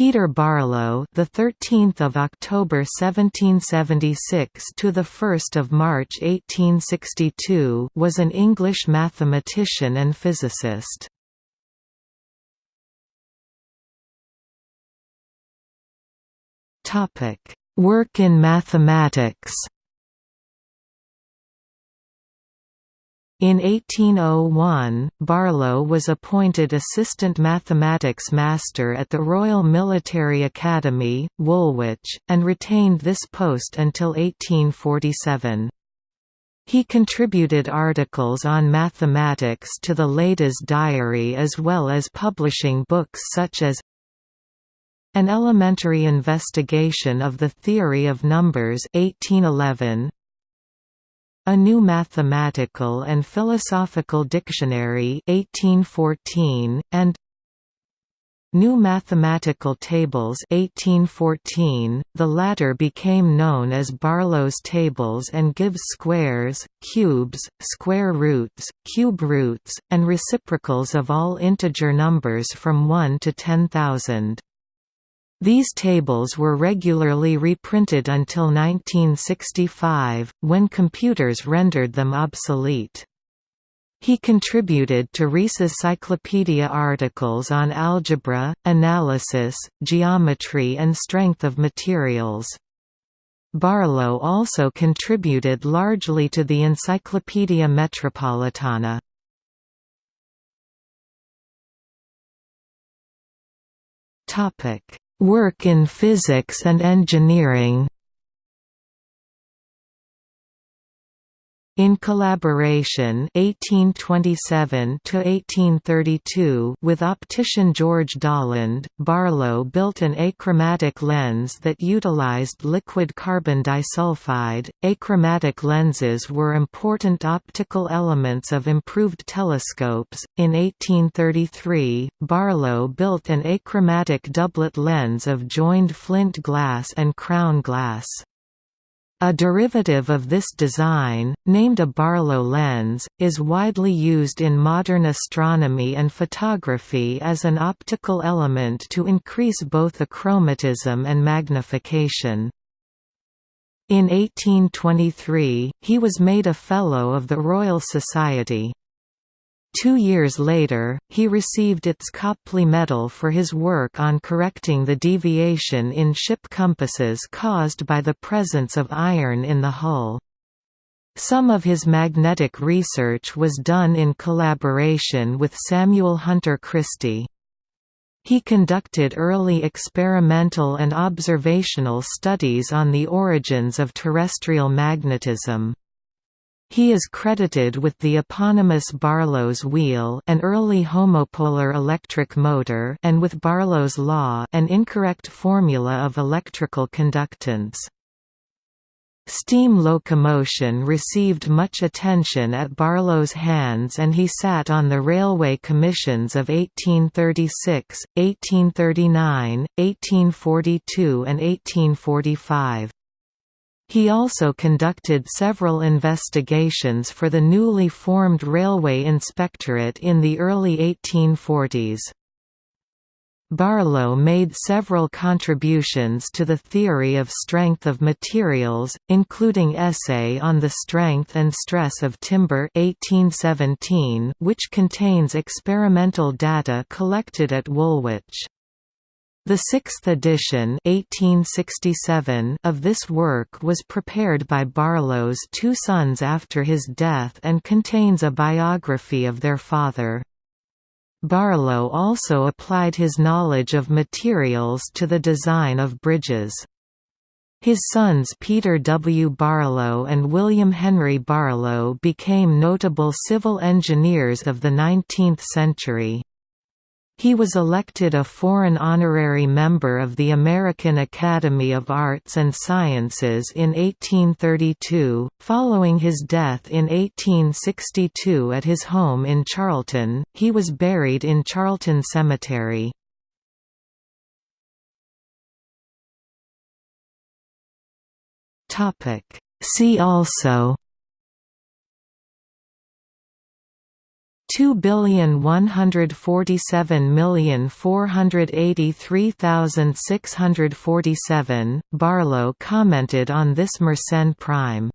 Peter Barlow, the 13th of October 1776 to the 1st of March 1862, was an English mathematician and physicist. Topic: Work in mathematics. In 1801, Barlow was appointed Assistant Mathematics Master at the Royal Military Academy, Woolwich, and retained this post until 1847. He contributed articles on mathematics to the Ladies' Diary as well as publishing books such as An Elementary Investigation of the Theory of Numbers 1811, a New Mathematical and Philosophical Dictionary 1814, and New Mathematical Tables 1814, the latter became known as Barlow's Tables and gives squares, cubes, square roots, cube roots, and reciprocals of all integer numbers from 1 to 10,000. These tables were regularly reprinted until 1965, when computers rendered them obsolete. He contributed to Rees's Cyclopedia articles on algebra, analysis, geometry and strength of materials. Barlow also contributed largely to the Encyclopaedia Metropolitana. Work in physics and engineering In collaboration 1827 with optician George Dollond, Barlow built an achromatic lens that utilized liquid carbon disulfide. Achromatic lenses were important optical elements of improved telescopes. In 1833, Barlow built an achromatic doublet lens of joined flint glass and crown glass. A derivative of this design, named a Barlow lens, is widely used in modern astronomy and photography as an optical element to increase both achromatism and magnification. In 1823, he was made a Fellow of the Royal Society. Two years later, he received its Copley Medal for his work on correcting the deviation in ship compasses caused by the presence of iron in the hull. Some of his magnetic research was done in collaboration with Samuel Hunter Christie. He conducted early experimental and observational studies on the origins of terrestrial magnetism. He is credited with the eponymous Barlow's wheel an early homopolar electric motor and with Barlow's law an incorrect formula of electrical conductance. Steam locomotion received much attention at Barlow's hands and he sat on the railway commissions of 1836, 1839, 1842 and 1845. He also conducted several investigations for the newly formed Railway Inspectorate in the early 1840s. Barlow made several contributions to the theory of strength of materials, including Essay on the Strength and Stress of Timber 1817, which contains experimental data collected at Woolwich. The sixth edition 1867 of this work was prepared by Barlow's two sons after his death and contains a biography of their father. Barlow also applied his knowledge of materials to the design of bridges. His sons Peter W. Barlow and William Henry Barlow became notable civil engineers of the 19th century. He was elected a foreign honorary member of the American Academy of Arts and Sciences in 1832, following his death in 1862 at his home in Charlton, he was buried in Charlton Cemetery. Topic: See also 2,147,483,647, Barlow commented on this Mersenne prime.